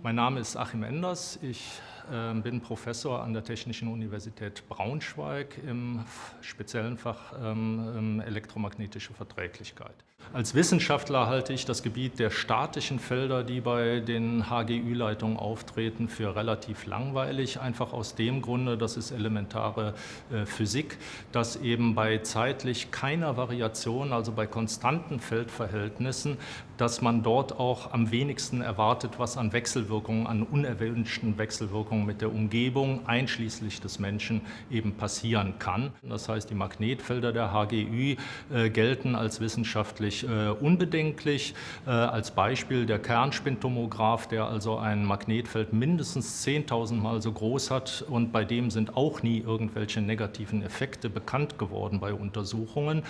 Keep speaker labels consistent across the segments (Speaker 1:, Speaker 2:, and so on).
Speaker 1: Mein Name ist Achim Enders. Ich äh, bin Professor an der Technischen Universität Braunschweig im speziellen Fach ähm, ähm, elektromagnetische Verträglichkeit. Als Wissenschaftler halte ich das Gebiet der statischen Felder, die bei den HGÜ-Leitungen auftreten, für relativ langweilig. Einfach aus dem Grunde, das ist elementare äh, Physik, dass eben bei zeitlich keiner Variation, also bei konstanten Feldverhältnissen, dass man dort auch am wenigsten erwartet, was an Wechselwirkungen, an unerwünschten Wechselwirkungen mit der Umgebung, einschließlich des Menschen, eben passieren kann. Das heißt, die Magnetfelder der HGÜ äh, gelten als wissenschaftlich völlig äh, unbedenklich. Äh, als Beispiel der Kernspintomograph, der also ein Magnetfeld mindestens 10.000 Mal so groß hat und bei dem sind auch nie irgendwelche negativen Effekte bekannt geworden bei Untersuchungen.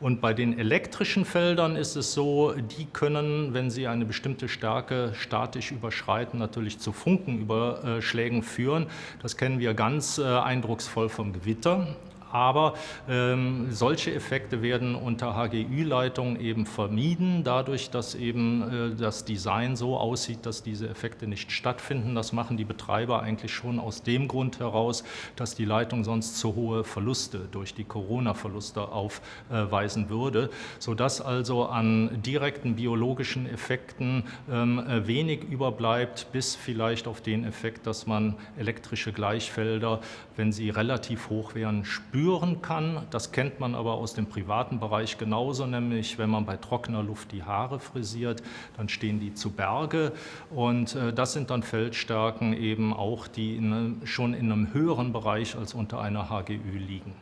Speaker 1: Und bei den elektrischen Feldern ist es so, die können, wenn sie eine bestimmte Stärke statisch überschreiten, natürlich zu Funkenüberschlägen führen. Das kennen wir ganz äh, eindrucksvoll vom Gewitter aber ähm, solche Effekte werden unter HGÜ-Leitung eben vermieden, dadurch, dass eben äh, das Design so aussieht, dass diese Effekte nicht stattfinden. Das machen die Betreiber eigentlich schon aus dem Grund heraus, dass die Leitung sonst zu hohe Verluste durch die Corona-Verluste aufweisen würde, sodass also an direkten biologischen Effekten ähm, äh, wenig überbleibt, bis vielleicht auf den Effekt, dass man elektrische Gleichfelder, wenn sie relativ hoch wären, spürt spüren kann. Das kennt man aber aus dem privaten Bereich genauso, nämlich wenn man bei trockener Luft die Haare frisiert, dann stehen die zu Berge und äh, das sind dann Feldstärken eben auch, die in, schon in einem höheren Bereich als unter einer HGÜ liegen.